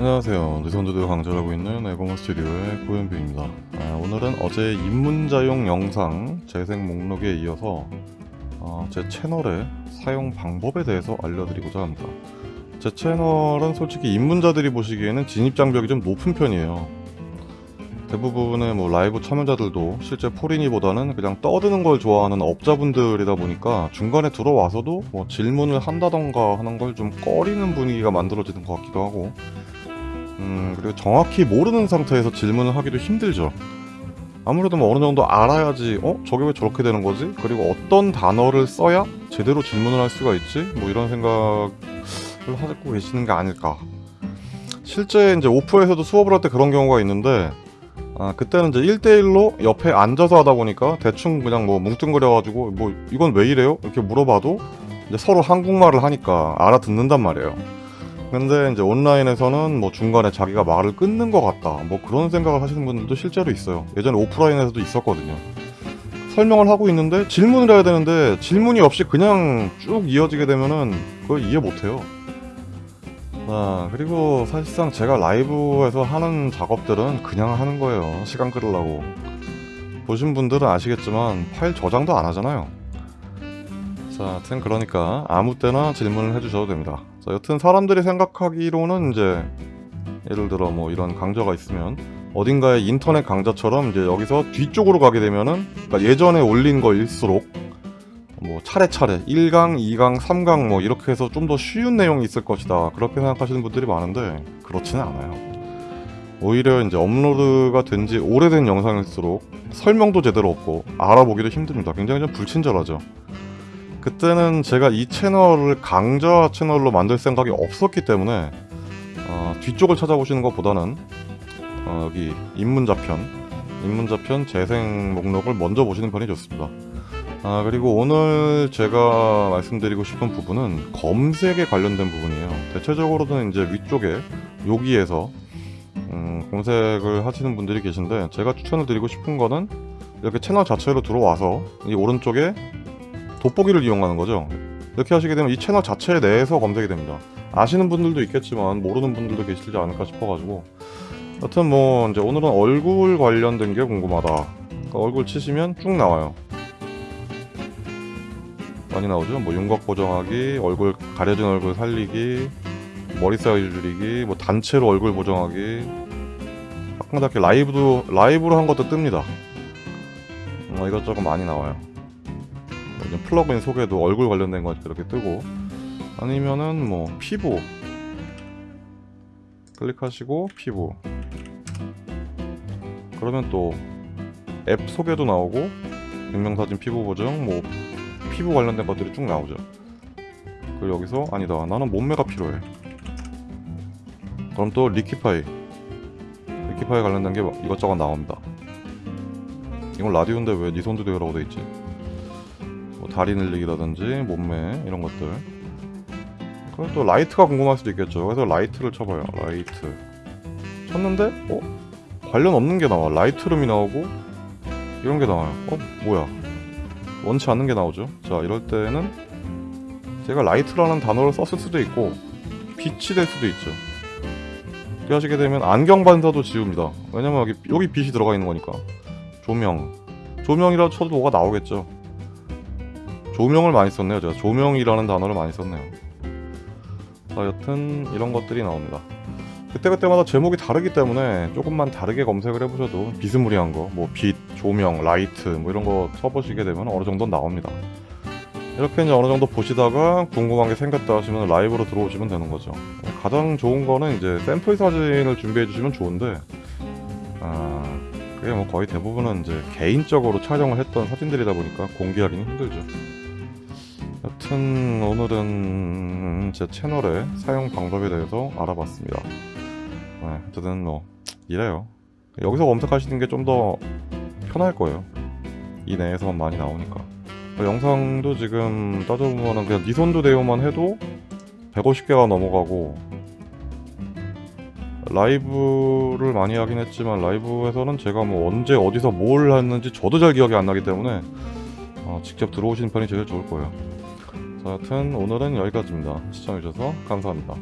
안녕하세요. 느선두드 강좌하고 있는 에고머 스튜디오의 고현빈입니다. 아, 오늘은 어제 입문자용 영상 재생 목록에 이어서 어, 제 채널의 사용 방법에 대해서 알려드리고자 합니다. 제 채널은 솔직히 입문자들이 보시기에는 진입장벽이 좀 높은 편이에요. 대부분의 뭐 라이브 참여자들도 실제 포린이보다는 그냥 떠드는 걸 좋아하는 업자분들이다 보니까 중간에 들어와서도 뭐 질문을 한다던가 하는 걸 좀 꺼리는 분위기가 만들어지는 것 같기도 하고 음 그리고 정확히 모르는 상태에서 질문을 하기도 힘들죠 아무래도 뭐 어느 정도 알아야지 어? 저게 왜 저렇게 되는 거지? 그리고 어떤 단어를 써야 제대로 질문을 할 수가 있지? 뭐 이런 생각을 하고 계시는 게 아닐까 실제 이제 오프에서도 수업을 할 때 그런 경우가 있는데 아, 그때는 이제 1대1로 옆에 앉아서 하다 보니까 대충 그냥 뭐 뭉뚱그려가지고 뭐 이건 왜 이래요? 이렇게 물어봐도 이제 서로 한국말을 하니까 알아듣는단 말이에요. 근데 이제 온라인에서는 뭐 중간에 자기가 말을 끊는 것 같다. 뭐 그런 생각을 하시는 분들도 실제로 있어요. 예전에 오프라인에서도 있었거든요. 설명을 하고 있는데 질문을 해야 되는데 질문이 없이 그냥 쭉 이어지게 되면은 그걸 이해 못해요. 아, 그리고 사실상 제가 라이브에서 하는 작업들은 그냥 하는 거예요. 시간 끌으려고. 보신 분들은 아시겠지만 파일 저장도 안 하잖아요. 자, 하여튼 그러니까 아무 때나 질문을 해주셔도 됩니다. 자, 여튼 사람들이 생각하기로는 이제 예를 들어 뭐 이런 강좌가 있으면 어딘가에 인터넷 강좌처럼 이제 여기서 뒤쪽으로 가게 되면은 그러니까 예전에 올린 거일수록 뭐 차례차례 1강, 2강, 3강 뭐 이렇게 해서 좀 더 쉬운 내용이 있을 것이다. 그렇게 생각하시는 분들이 많은데 그렇지는 않아요. 오히려 이제 업로드가 된 지 오래된 영상일수록 설명도 제대로 없고 알아보기도 힘듭니다. 굉장히 좀 불친절하죠 그때는 제가 이 채널을 강좌 채널로 만들 생각이 없었기 때문에 어, 뒤쪽을 찾아보시는 것보다는 어, 여기 입문자편 입문자편 재생 목록을 먼저 보시는 편이 좋습니다. 아 그리고 오늘 제가 말씀드리고 싶은 부분은 검색에 관련된 부분이에요. 대체적으로는 이제 위쪽에 여기에서 음, 검색을 하시는 분들이 계신데 제가 추천을 드리고 싶은 거는 이렇게 채널 자체로 들어와서 이 오른쪽에 돋보기를 이용하는 거죠. 이렇게 하시게 되면 이 채널 자체 내에서 검색이 됩니다. 아시는 분들도 있겠지만 모르는 분들도 계시지 않을까 싶어가지고. 여튼 뭐 이제 오늘은 얼굴 관련된 게 궁금하다. 그러니까 얼굴 치시면 쭉 나와요. 많이 나오죠? 뭐 윤곽 보정하기 얼굴 가려진 얼굴 살리기 머리 사이즈 줄이기 뭐 단체로 얼굴 보정하기. 가끔가다 라이브도 라이브로 한 것도 뜹니다. 뭐 이것저것 많이 나와요. 뭐 플러그인 소개도 얼굴 관련된 거 이렇게 뜨고 아니면은 뭐 피부 클릭하시고 피부. 그러면 또 앱 소개도 나오고 증명사진 피부 보정 뭐 피부 관련된 것들이 쭉 나오죠. 그리고 여기서 아니다 나는 몸매가 필요해. 그럼 또 liquify. Liquify 관련된 게 이것저것 나옵니다. 이건 라디오인데 왜 니 손도 되라고 돼있지 뭐 다리 늘리기라든지 몸매 이런 것들. 그럼 또 라이트가 궁금할 수도 있겠죠. 그래서 라이트를 쳐봐요. 라이트. 쳤는데 어? 관련 없는 게 나와. 라이트룸이 나오고 이런 게 나와요. 어? 뭐야? 원치 않는 게 나오죠. 자 이럴 때는 제가 라이트라는 단어를 썼을 수도 있고 빛이 될 수도 있죠. 이렇게 하시게 되면 안경 반사도 지웁니다. 왜냐면 여기, 여기 빛이 들어가 있는 거니까. 조명. 조명이라도 쳐도 뭐가 나오겠죠 조명을 많이 썼네요 제가 조명이라는 단어를 많이 썼네요 자 여튼 이런 것들이 나옵니다 그때그때마다 제목이 다르기 때문에 조금만 다르게 검색을 해보셔도 비스무리한 거, 뭐 빛, 조명, 라이트 뭐 이런 거 쳐보시게 되면 어느 정도 나옵니다. 이렇게 이제 어느 정도 보시다가 궁금한 게 생겼다 하시면 라이브로 들어오시면 되는 거죠. 가장 좋은 거는 이제 샘플 사진을 준비해 주시면 좋은데 아 그게 뭐 거의 대부분은 이제 개인적으로 촬영을 했던 사진들이다 보니까 공개하기는 힘들죠. 여튼 오늘은 제 채널의 사용 방법에 대해서 알아봤습니다. 네, 어쨌든 뭐 이래요. 여기서 검색하시는 게 좀 더 편할 거예요. 이 내에서만 많이 나오니까. 영상도 지금 따져보면 그냥 니손도 대요만 해도 150개가 넘어가고 라이브를 많이 하긴 했지만 라이브에서는 제가 뭐 언제 어디서 뭘 했는지 저도 잘 기억이 안 나기 때문에 어, 직접 들어오시는 편이 제일 좋을 거예요. 자, 여튼 오늘은 여기까지입니다. 시청해주셔서 감사합니다.